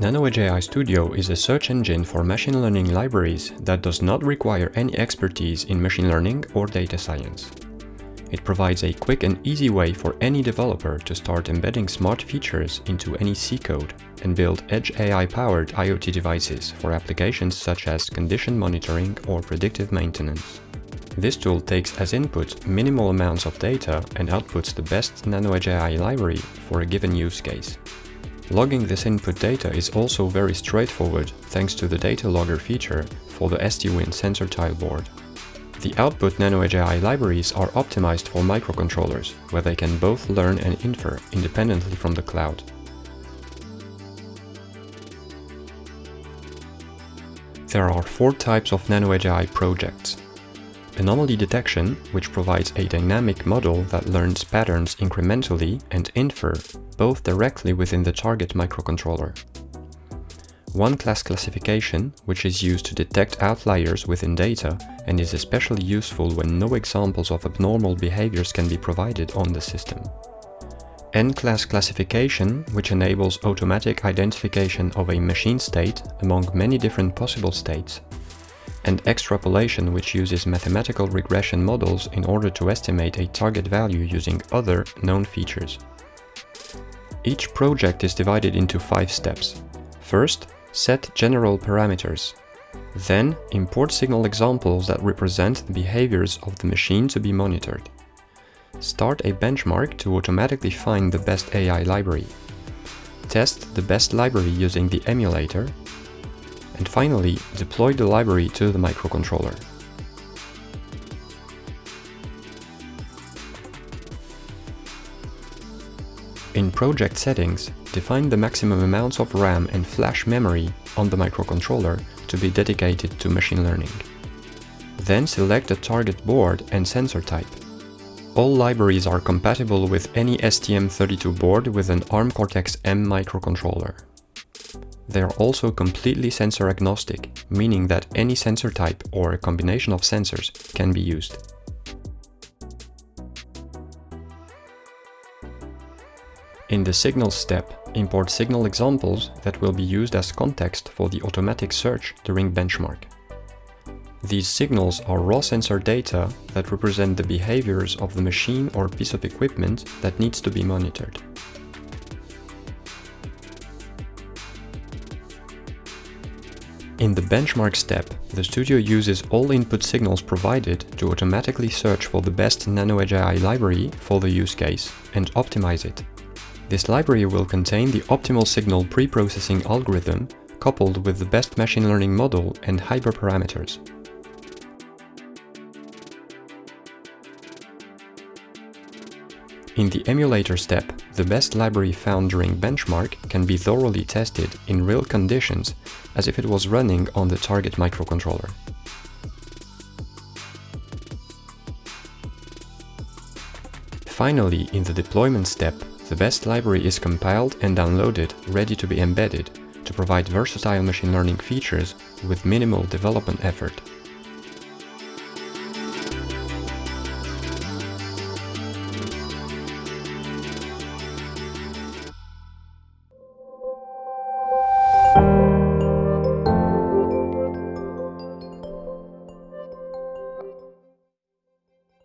NanoEdge AI Studio is a search engine for machine learning libraries that does not require any expertise in machine learning or data science. It provides a quick and easy way for any developer to start embedding smart features into any C code and build edge AI-powered IoT devices for applications such as condition monitoring or predictive maintenance. This tool takes as input minimal amounts of data and outputs the best NanoEdge AI library for a given use case. Logging this input data is also very straightforward thanks to the data logger feature for the STWIN sensor tile board. The output NanoEdge libraries are optimized for microcontrollers, where they can both learn and infer independently from the cloud. There are four types of NanoEdge projects. Anomaly detection, which provides a dynamic model that learns patterns incrementally and infer both directly within the target microcontroller. One-class classification, which is used to detect outliers within data and is especially useful when no examples of abnormal behaviors can be provided on the system. N-class classification, which enables automatic identification of a machine state among many different possible states and extrapolation which uses mathematical regression models in order to estimate a target value using other known features. Each project is divided into five steps. First, set general parameters. Then, import signal examples that represent the behaviors of the machine to be monitored. Start a benchmark to automatically find the best AI library. Test the best library using the emulator and finally, deploy the library to the microcontroller. In project settings, define the maximum amounts of RAM and flash memory on the microcontroller to be dedicated to machine learning. Then select the target board and sensor type. All libraries are compatible with any STM32 board with an ARM Cortex-M microcontroller. They are also completely sensor agnostic, meaning that any sensor type or a combination of sensors can be used. In the signals step, import signal examples that will be used as context for the automatic search during benchmark. These signals are raw sensor data that represent the behaviors of the machine or piece of equipment that needs to be monitored. In the benchmark step, the studio uses all input signals provided to automatically search for the best NanoEdge AI library for the use case and optimize it. This library will contain the optimal signal pre-processing algorithm coupled with the best machine learning model and hyperparameters. In the emulator step, the best library found during benchmark can be thoroughly tested in real conditions as if it was running on the target microcontroller. Finally, in the deployment step, the best library is compiled and downloaded ready to be embedded to provide versatile machine learning features with minimal development effort.